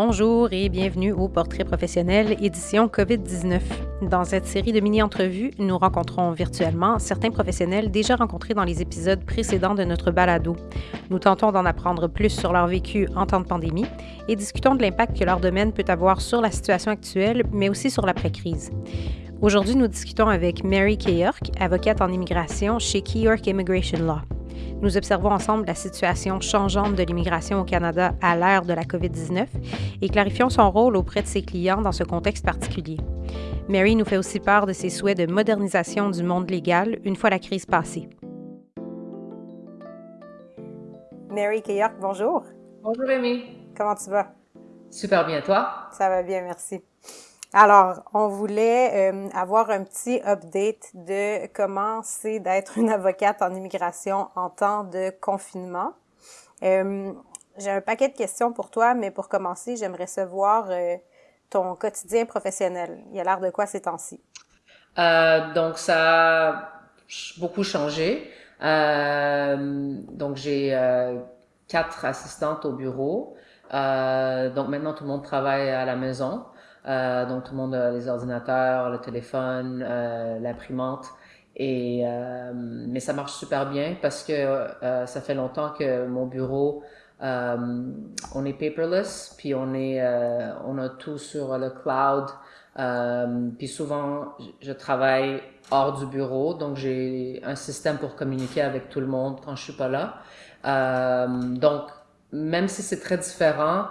Bonjour et bienvenue au Portrait professionnel édition COVID-19. Dans cette série de mini-entrevues, nous rencontrons virtuellement certains professionnels déjà rencontrés dans les épisodes précédents de notre balado. Nous tentons d'en apprendre plus sur leur vécu en temps de pandémie et discutons de l'impact que leur domaine peut avoir sur la situation actuelle, mais aussi sur l'après-crise. Aujourd'hui, nous discutons avec Mary York, avocate en immigration chez York Immigration Law. Nous observons ensemble la situation changeante de l'immigration au Canada à l'ère de la COVID-19 et clarifions son rôle auprès de ses clients dans ce contexte particulier. Mary nous fait aussi part de ses souhaits de modernisation du monde légal une fois la crise passée. Mary Keyork, bonjour. Bonjour Amy. Comment tu vas? Super bien, toi? Ça va bien, merci. Alors, on voulait euh, avoir un petit update de comment c'est d'être une avocate en immigration en temps de confinement. Euh, j'ai un paquet de questions pour toi, mais pour commencer, j'aimerais savoir euh, ton quotidien professionnel. Il y a l'air de quoi ces temps-ci? donc, ça a beaucoup changé. donc, j'ai quatre assistantes au bureau. donc, maintenant, tout le monde travaille à la maison. Euh, donc tout le monde a les ordinateurs, le téléphone, euh, l'imprimante. Et euh, mais ça marche super bien parce que euh, ça fait longtemps que mon bureau euh, on est paperless, puis on est on a tout sur le cloud. puis souvent je travaille hors du bureau, donc j'ai un système pour communiquer avec tout le monde quand je suis pas là. donc même si c'est très différent,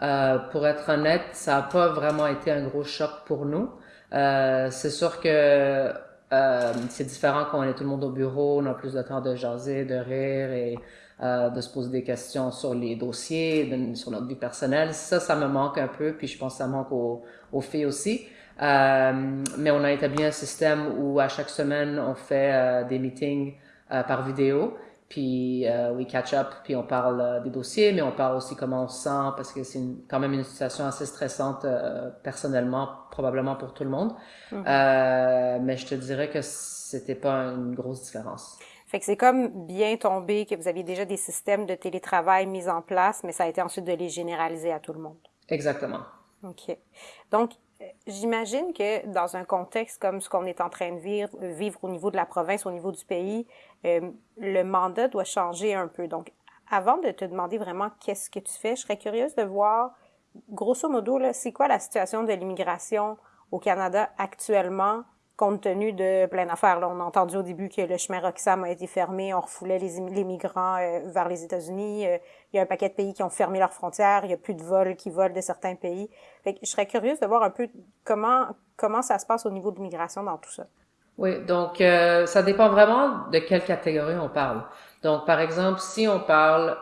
euh, pour être honnête, ça n'a pas vraiment été un gros choc pour nous. Euh, c'est sûr que euh, c'est différent quand on est tout le monde au bureau, on a plus de temps de jaser, de rire et euh, de se poser des questions sur les dossiers, sur notre vie personnelle. Ça, ça me manque un peu, puis je pense que ça manque aux, aux filles aussi. Euh, mais on a établi un système où à chaque semaine, on fait euh, des meetings par vidéo puis euh, we catch up, puis on parle euh, des dossiers, mais on parle aussi comment on se sent, parce que c'est quand même une situation assez stressante euh, personnellement, probablement pour tout le monde. Euh, mais je te dirais que c'était pas une grosse différence. Fait que c'est comme bien tombé que vous aviez déjà des systèmes de télétravail mis en place, mais ça a été ensuite de les généraliser à tout le monde. Exactement. OK. Donc, J'imagine que dans un contexte comme ce qu'on est en train de vivre, vivre au niveau de la province, au niveau du pays, euh, le mandat doit changer un peu. Donc, avant de te demander vraiment qu'est-ce que tu fais, je serais curieuse de voir, grosso modo, c'est quoi la situation de l'immigration au Canada actuellement? Compte tenu de plein d'affaires. on a entendu au début que le chemin Roxham a été fermé, on refoulait les, les migrants euh, vers les États-Unis. Euh, il y a un paquet de pays qui ont fermé leurs frontières. Il y a plus de vols qui volent de certains pays. Fait que je serais curieuse de voir un peu comment comment ça se passe au niveau de l'immigration dans tout ça. Oui, donc euh, ça dépend vraiment de quelle catégorie on parle. Donc, par exemple, si on parle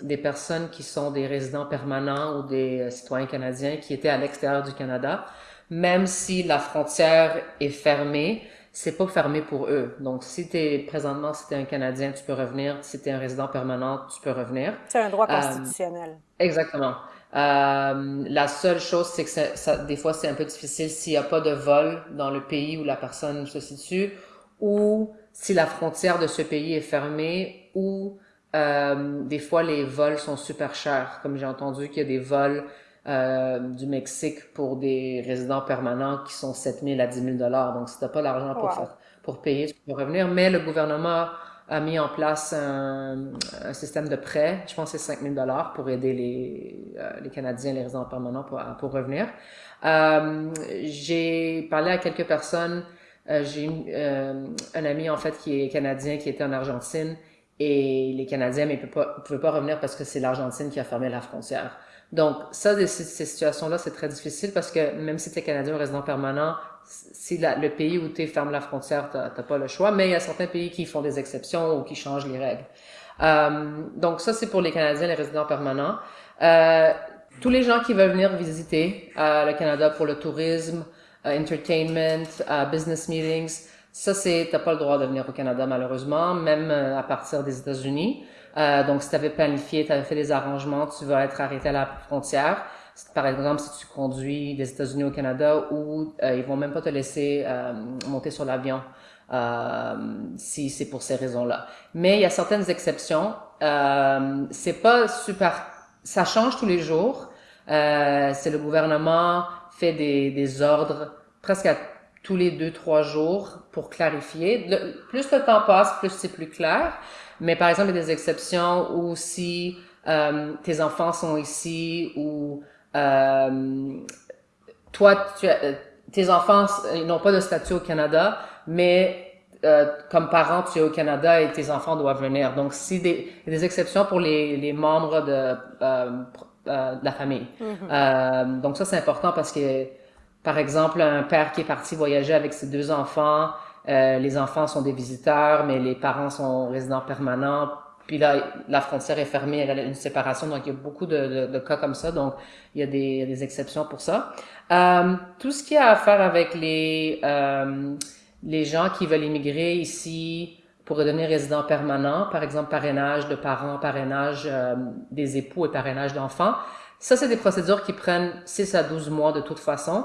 des personnes qui sont des résidents permanents ou des citoyens canadiens qui étaient à l'extérieur du Canada, même si la frontière est fermée, c'est pas fermé pour eux. Donc, si t'es présentement, si t'es un Canadien, tu peux revenir. Si t'es un résident permanent, tu peux revenir. C'est un droit euh, constitutionnel. exactement. Euh, la seule chose, c'est que ça, des fois, c'est un peu difficile s'il n'y a pas de vol dans le pays où la personne se situe, ou si la frontière de ce pays est fermée, ou euh, des fois les vols sont super chers. Comme j'ai entendu qu'il y a des vols euh, du Mexique pour des résidents permanents qui sont 7 000 à 10 000 dollars. Donc, si t'as pas l'argent pour faire, pour payer, tu peux revenir. Mais le gouvernement a mis en place un, un système de prêt, je pense que c'est 5 000 dollars pour aider les, euh, les Canadiens, les résidents permanents pour, pour revenir. Euh, j'ai parlé à quelques personnes. Euh, j'ai euh, un ami en fait qui est canadien qui était en Argentine et les Canadiens mais ne pouvaient pas revenir parce que c'est l'Argentine qui a fermé la frontière. Donc, ça, ces, situations-là, c'est très difficile parce que même si tu es Canadien ou résident permanent, si le pays où tu ferme la frontière, tu n'as pas le choix, mais il y a certains pays qui font des exceptions ou qui changent les règles. Euh, donc, ça, c'est pour les Canadiens, les résidents permanents. Euh, tous les gens qui veulent venir visiter euh, le Canada pour le tourisme, euh, entertainment, euh, business meetings, ça, c'est, t'as pas le droit de venir au Canada, malheureusement, même à partir des États-Unis. Euh, donc, si tu avais planifié, tu avais fait des arrangements, tu vas être arrêté à la frontière. Par exemple, si tu conduis des États-Unis au Canada, ou euh, ils vont même pas te laisser euh, monter sur l'avion euh, si c'est pour ces raisons-là. Mais il y a certaines exceptions. Euh, c'est pas super, ça change tous les jours. Euh, c'est le gouvernement fait des, des ordres presque à tous les deux, trois jours pour clarifier. plus le temps passe, plus c'est plus clair. Mais par exemple, il y a des exceptions où si euh, tes enfants sont ici ou euh, toi, tu as, euh, tes enfants n'ont pas de statut au Canada, mais euh, comme parent, tu es au Canada et tes enfants doivent venir. Donc, si des, il y a des exceptions pour les, les membres de, euh, de la famille. Mm-hmm. donc ça, c'est important parce que par exemple, un père qui est parti voyager avec ses deux enfants, euh, les enfants sont des visiteurs, mais les parents sont résidents permanents. Puis là, la frontière est fermée, elle a une séparation, donc il y a beaucoup de, cas comme ça, donc il y a des, exceptions pour ça. Euh, tout ce qui a à faire avec les, euh, les gens qui veulent immigrer ici pour devenir résidents permanents, par exemple parrainage de parents, parrainage des époux et parrainage d'enfants, ça, c'est des procédures qui prennent 6 à 12 mois de toute façon.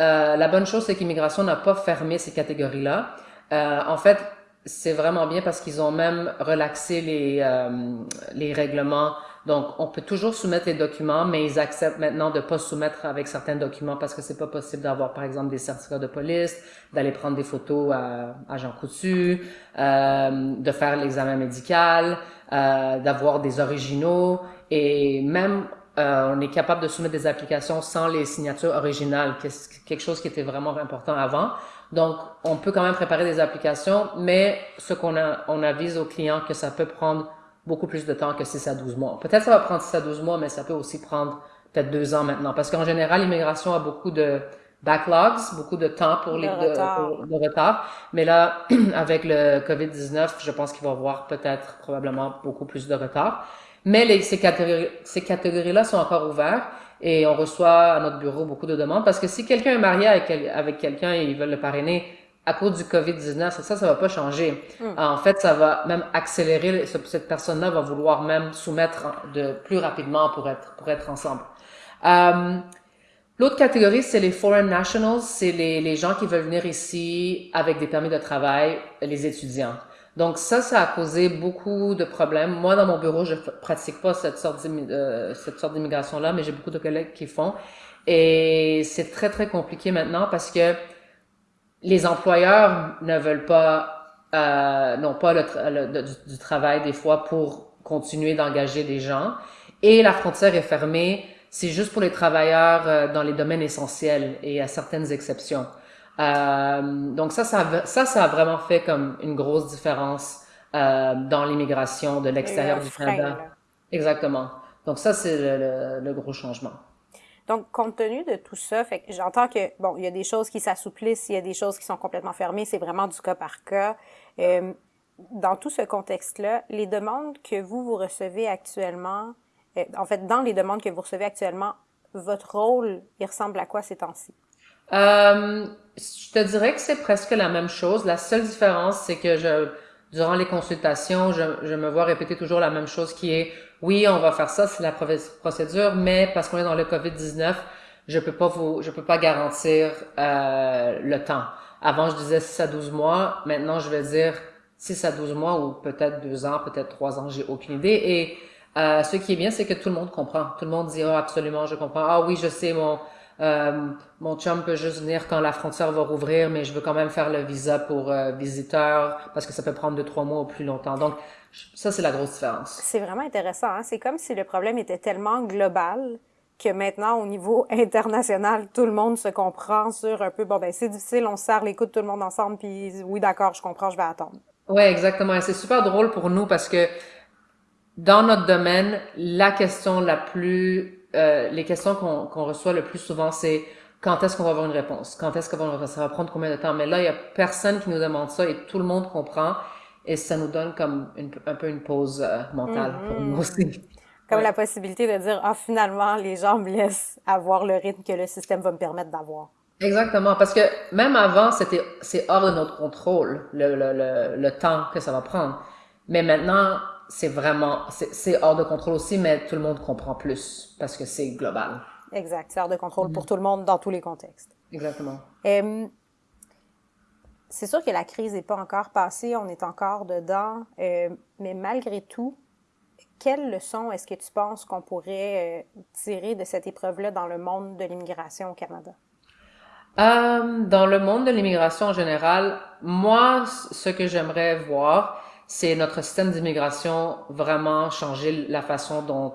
Euh, la bonne chose, c'est qu'immigration n'a pas fermé ces catégories-là. Euh, en fait, c'est vraiment bien parce qu'ils ont même relaxé les, euh, les règlements. Donc, on peut toujours soumettre les documents, mais ils acceptent maintenant de pas soumettre avec certains documents parce que c'est pas possible d'avoir, par exemple, des certificats de police, d'aller prendre des photos à, à Jean Coutu, euh, de faire l'examen médical, euh, d'avoir des originaux et même euh, on est capable de soumettre des applications sans les signatures originales, quelque chose qui était vraiment important avant. Donc, on peut quand même préparer des applications, mais ce qu'on a, on avise aux clients que ça peut prendre beaucoup plus de temps que 6 à 12 mois. Peut-être ça va prendre 6 à 12 mois, mais ça peut aussi prendre peut-être deux ans maintenant. Parce qu'en général, l'immigration a beaucoup de backlogs, beaucoup de temps pour les de, retard. de retard. Mais là, avec le COVID-19, je pense qu'il va y avoir peut-être probablement beaucoup plus de retard. Mais les, ces catégories, ces catégories-là sont encore ouvertes et on reçoit à notre bureau beaucoup de demandes parce que si quelqu'un est marié avec, avec quelqu'un et ils veulent le parrainer à cause du COVID-19, ça, ça va pas changer. Hmm. En fait, ça va même accélérer, cette personne-là va vouloir même soumettre de plus rapidement pour être, pour être ensemble. Euh, L'autre catégorie, c'est les foreign nationals, c'est les, les gens qui veulent venir ici avec des permis de travail, les étudiants. Donc ça, ça a causé beaucoup de problèmes. Moi, dans mon bureau, je pratique pas cette sorte euh, cette sorte d'immigration-là, mais j'ai beaucoup de collègues qui font. Et c'est très, très compliqué maintenant parce que les employeurs ne veulent pas, euh, n'ont pas le, du, travail des fois pour continuer d'engager des gens. Et la frontière est fermée. C'est juste pour les travailleurs euh, dans les domaines essentiels et à certaines exceptions. Euh, donc ça, ça, ça, ça a vraiment fait comme une grosse différence euh, dans l'immigration de l'extérieur du Canada. Exactement. Donc ça, c'est le, le, gros changement. Donc, compte tenu de tout ça, fait que j'entends que, bon, il y a des choses qui s'assouplissent, il y a des choses qui sont complètement fermées, c'est vraiment du cas par cas. Euh, dans tout ce contexte-là, les demandes que vous, vous recevez actuellement, euh, en fait, dans les demandes que vous recevez actuellement, votre rôle, il ressemble à quoi ces temps-ci? Euh, je te dirais que c'est presque la même chose. La seule différence, c'est que je, durant les consultations, je, je, me vois répéter toujours la même chose qui est, oui, on va faire ça, c'est la procédure, mais parce qu'on est dans le COVID-19, je peux pas vous, je peux pas garantir euh, le temps. Avant, je disais 6 à 12 mois. Maintenant, je vais dire 6 à 12 mois ou peut-être 2 ans, peut-être 3 ans, j'ai aucune idée. Et euh, ce qui est bien, c'est que tout le monde comprend. Tout le monde dit, oh, absolument, je comprends. Ah oui, je sais, mon, euh, mon chum peut juste venir quand la frontière va rouvrir, mais je veux quand même faire le visa pour euh, visiteur parce que ça peut prendre deux, trois mois ou plus longtemps. Donc, ça, c'est la grosse différence. C'est vraiment intéressant. Hein? C'est comme si le problème était tellement global que maintenant, au niveau international, tout le monde se comprend sur un peu, bon, ben, c'est difficile, on serre les coudes tout le monde ensemble, puis oui, d'accord, je comprends, je vais attendre. Ouais, exactement. Et c'est super drôle pour nous parce que dans notre domaine, la question la plus euh, les questions qu'on reçoit le plus souvent, c'est quand est-ce qu'on va avoir une réponse? Quand est-ce qu'on va? Ça va prendre combien de temps? Mais là, il y a personne qui nous demande ça et tout le monde comprend et ça nous donne comme un peu une pause euh, mentale pour nous mm-hmm. aussi. Comme la possibilité de dire, ah, finalement, les gens me laissent avoir le rythme que le système va me permettre d'avoir. Exactement, parce que même avant, c'était c'est hors de notre contrôle le, le, le, le temps que ça va prendre. Mais maintenant, c'est vraiment, c'est hors de contrôle aussi, mais tout le monde comprend plus parce que c'est global. Exact, c'est hors de contrôle pour mm-hmm. tout le monde dans tous les contextes. Exactement. c'est sûr que la crise n'est pas encore passée, on est encore dedans, euh, mais malgré tout, quelles leçons est-ce que tu penses qu'on pourrait tirer de cette épreuve-là dans le monde de l'immigration au Canada? dans le monde de l'immigration en général, moi, ce que j'aimerais voir, c'est notre système d'immigration vraiment changer la façon dont,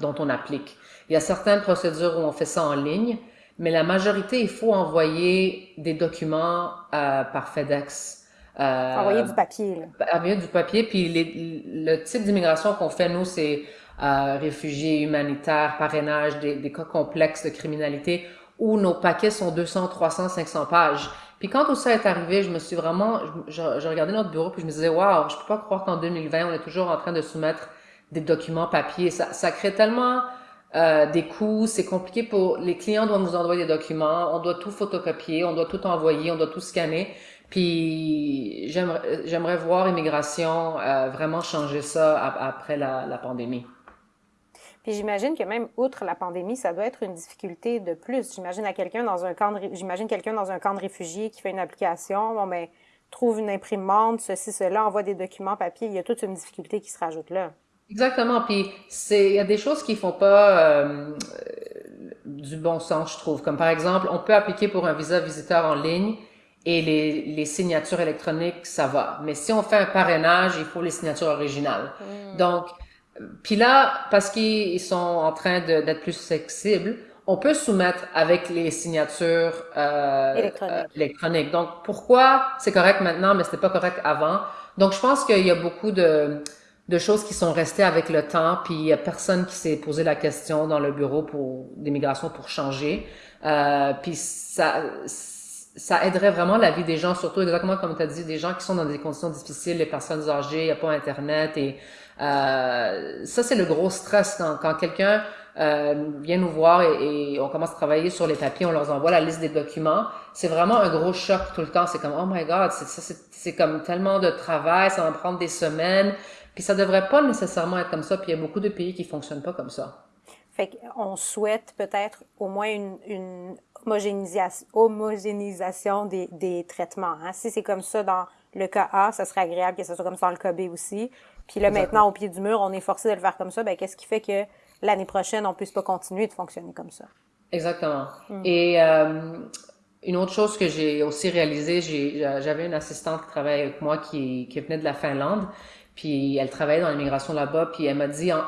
dont on applique. Il y a certaines procédures où on fait ça en ligne, mais la majorité, il faut envoyer des documents euh, par FedEx. Euh, envoyer du papier. Là. Envoyer du papier. Puis les, le type d'immigration qu'on fait, nous, c'est euh, réfugiés humanitaires, parrainage, des, des, cas complexes de criminalité, où nos paquets sont 200, 300, 500 pages. Puis quand tout ça est arrivé, je me suis vraiment, je, je, regardais notre bureau puis je me disais, waouh, je peux pas croire qu'en 2020, on est toujours en train de soumettre des documents papier. Ça, crée tellement euh, des coûts, c'est compliqué pour les clients doivent nous envoyer des documents, on doit tout photocopier, on doit tout envoyer, on doit tout scanner. Puis j'aimerais voir immigration euh, vraiment changer ça après la pandémie. Puis j'imagine que même outre la pandémie, ça doit être une difficulté de plus. J'imagine à quelqu'un dans un camp de, j'imagine quelqu'un dans un camp de réfugiés qui fait une application, bon ben trouve une imprimante, ceci, cela, envoie des documents papier, il y a toute une difficulté qui se rajoute là. Exactement. Puis c'est il y a des choses qui font pas euh, du bon sens, je trouve. Comme par exemple, on peut appliquer pour un visa visiteur en ligne et les, les signatures électroniques, ça va. Mais si on fait un parrainage, il faut les signatures originales. Hmm. Donc, puis là, parce qu'ils sont en train d'être plus flexibles, on peut soumettre avec les signatures euh, électroniques. Euh, électroniques. Donc, pourquoi c'est correct maintenant, mais c'était pas correct avant? Donc, je pense qu'il y a beaucoup de de choses qui sont restées avec le temps, puis il y a personne qui s'est posé la question dans le bureau pour d'immigration pour changer. Euh, puis ça, ça aiderait vraiment la vie des gens, surtout exactement comme tu as dit, des gens qui sont dans des conditions difficiles, les personnes âgées, il n'y a pas Internet. Et euh, ça, c'est le gros stress quand, quelqu'un euh, vient nous voir et, on commence à travailler sur les papiers, on leur envoie la liste des documents. C'est vraiment un gros choc tout le temps. C'est comme, oh my God, c'est comme tellement de travail, ça va prendre des semaines. Puis ça devrait pas nécessairement être comme ça, puis il y a beaucoup de pays qui fonctionnent pas comme ça. Fait qu'on souhaite peut-être au moins une, homogénéisation, des traitements. Hein? Si c'est comme ça dans le cas A, ça serait agréable que ce soit comme ça dans le cas B aussi. Puis là, maintenant, au pied du mur, on est forcé de le faire comme ça. Ben, qu'est-ce qui fait que l'année prochaine, on puisse pas continuer de fonctionner comme ça? Exactement. Hmm. Et euh, une autre chose que j'ai aussi réalisé, j'avais une assistante qui travaillait avec moi qui, qui venait de la Finlande. Puis elle travaillait dans l'immigration là-bas, puis elle m'a dit en,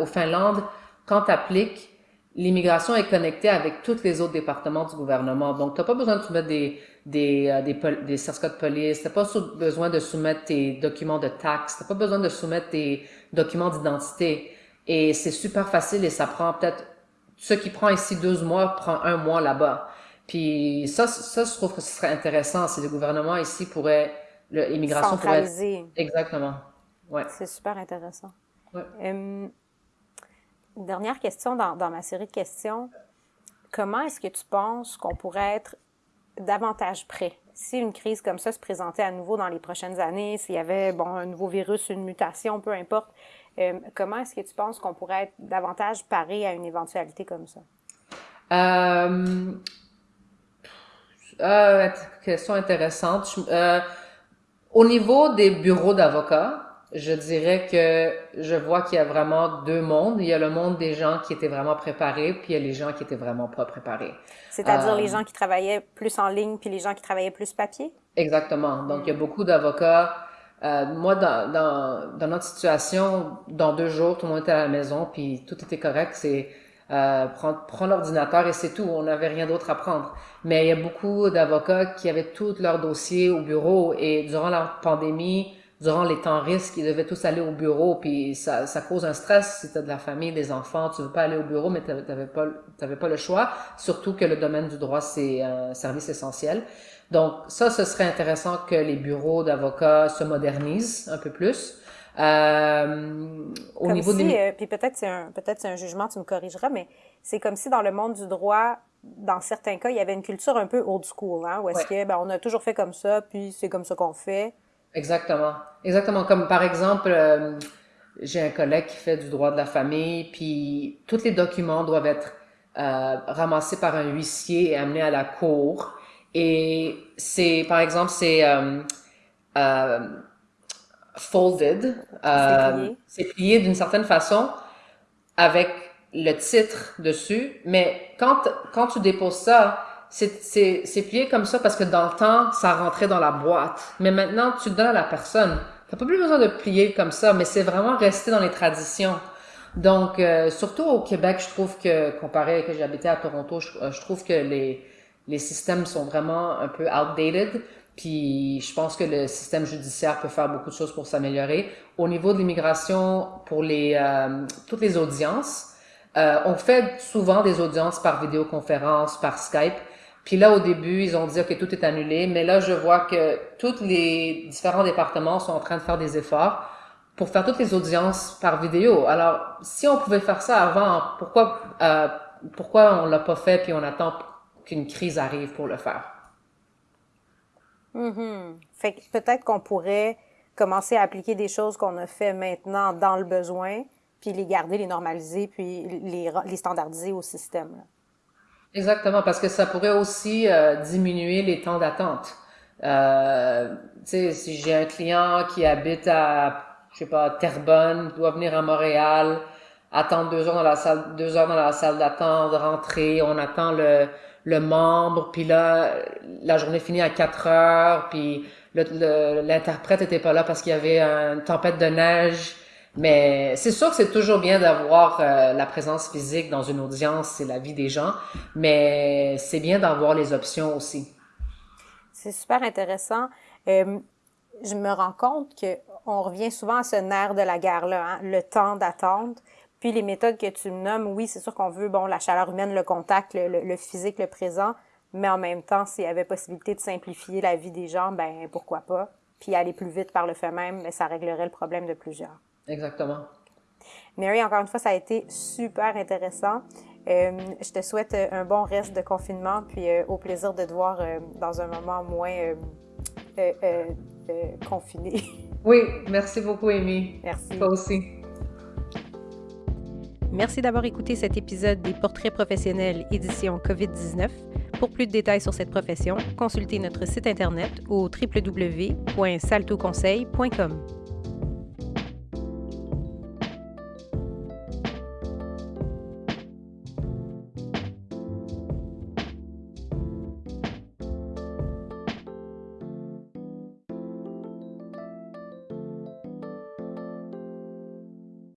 au Finlande, quand tu appliques, l'immigration est connectée avec tous les autres départements du gouvernement. Donc, tu n'as pas besoin de soumettre des, des, euh, des, des certificats de police, tu n'as pas besoin de soumettre tes documents de taxes, tu n'as pas besoin de soumettre tes documents d'identité. Et c'est super facile et ça prend peut-être, ce qui prend ici 12 mois prend un mois là-bas. Puis ça, ça, je trouve que ce serait intéressant si le gouvernement ici pourrait, l'immigration pourrait... Exactement. Ouais. C'est super intéressant. Ouais. Dernière question dans, ma série de questions. Comment est-ce que tu penses qu'on pourrait être davantage prêt si une crise comme ça se présentait à nouveau dans les prochaines années, s'il y avait bon, un nouveau virus, une mutation, peu importe, comment est-ce que tu penses qu'on pourrait être davantage paré à une éventualité comme ça? Euh, euh, question intéressante. Euh, au niveau des bureaux d'avocats, je dirais que je vois qu'il y a vraiment deux mondes. Il y a le monde des gens qui étaient vraiment préparés, puis il y a les gens qui étaient vraiment pas préparés. C'est-à-dire les euh, gens qui travaillaient plus en ligne, puis les gens qui travaillaient plus papier? Exactement. Donc, il y a beaucoup d'avocats. Euh, moi, dans, dans, dans, notre situation, dans deux jours, tout le monde était à la maison, puis tout était correct. C'est euh, prendre, prendre l'ordinateur et c'est tout. On n'avait rien d'autre à prendre. Mais il y a beaucoup d'avocats qui avaient tous leurs dossiers au bureau et durant la pandémie, durant les temps risques, ils devaient tous aller au bureau, puis ça, ça cause un stress si tu as de la famille, des enfants, tu veux pas aller au bureau, mais tu n'avais pas, t'avais pas le choix, surtout que le domaine du droit, c'est un service essentiel. Donc ça, ce serait intéressant que les bureaux d'avocats se modernisent un peu plus. Euh, au niveau si, des... Euh, puis peut-être c'est un peut-être c'est un jugement, tu me corrigeras, mais c'est comme si dans le monde du droit, dans certains cas, il y avait une culture un peu old school, hein, où est-ce que ben, on a toujours fait comme ça, puis c'est comme ça qu'on fait. Exactement. Exactement. Comme par exemple, euh, j'ai un collègue qui fait du droit de la famille, puis tous les documents doivent être euh, ramassés par un huissier et amenés à la cour. Et c'est, par exemple, c'est euh, euh folded. Euh, c'est plié d'une certaine façon avec le titre dessus. Mais quand, quand tu déposes ça, c'est plié comme ça parce que dans le temps, ça rentrait dans la boîte. Mais maintenant, tu donnes à la personne. T'as pas plus besoin de plier comme ça, mais c'est vraiment resté dans les traditions. Donc, euh, surtout au Québec, je trouve que, comparé à que j'habitais à Toronto, je, je, trouve que les, les systèmes sont vraiment un peu outdated. Puis je pense que le système judiciaire peut faire beaucoup de choses pour s'améliorer. Au niveau de l'immigration, pour les euh, toutes les audiences, euh, on fait souvent des audiences par vidéoconférence, par Skype. Puis là, au début, ils ont dit que tout est annulé. Mais là, je vois que tous les différents départements sont en train de faire des efforts pour faire toutes les audiences par vidéo. Alors, si on pouvait faire ça avant, pourquoi euh, pourquoi on l'a pas fait puis on attend qu'une crise arrive pour le faire? Mm Fait que peut-être qu'on pourrait commencer à appliquer des choses qu'on a fait maintenant dans le besoin, puis les garder, les normaliser, puis les standardiser au système. Exactement, parce que ça pourrait aussi euh, diminuer les temps d'attente. Euh, tu sais, si j'ai un client qui habite à, je sais pas, Terrebonne, doit venir à Montréal, attendre deux heures dans la salle, deux heures dans la salle d'attente, rentrer, on attend le, le membre, puis là, la journée finit à 4 heures, puis l'interprète était pas là parce qu'il y avait une tempête de neige. Mais c'est sûr que c'est toujours bien d'avoir euh, la présence physique dans une audience, c'est la vie des gens, mais c'est bien d'avoir les options aussi. C'est super intéressant. Euh, je me rends compte que on revient souvent à ce nerf de la guerre-là, hein, le temps d'attente. Puis les méthodes que tu nommes, oui, c'est sûr qu'on veut, bon, la chaleur humaine, le contact, le, physique, le présent, mais en même temps, s'il y avait possibilité de simplifier la vie des gens, ben pourquoi pas? Puis aller plus vite par le fait même, mais ça réglerait le problème de plusieurs. Exactement. Mary, encore une fois, ça a été super intéressant. Euh, je te souhaite un bon reste de confinement, puis euh, au plaisir de te voir euh, dans un moment moins confiné. Oui, merci beaucoup, Amy. Merci. Toi aussi. Merci d'avoir écouté cet épisode des Portraits professionnels édition COVID-19. Pour plus de détails sur cette profession, consultez notre site internet au www.saltoconseil.com.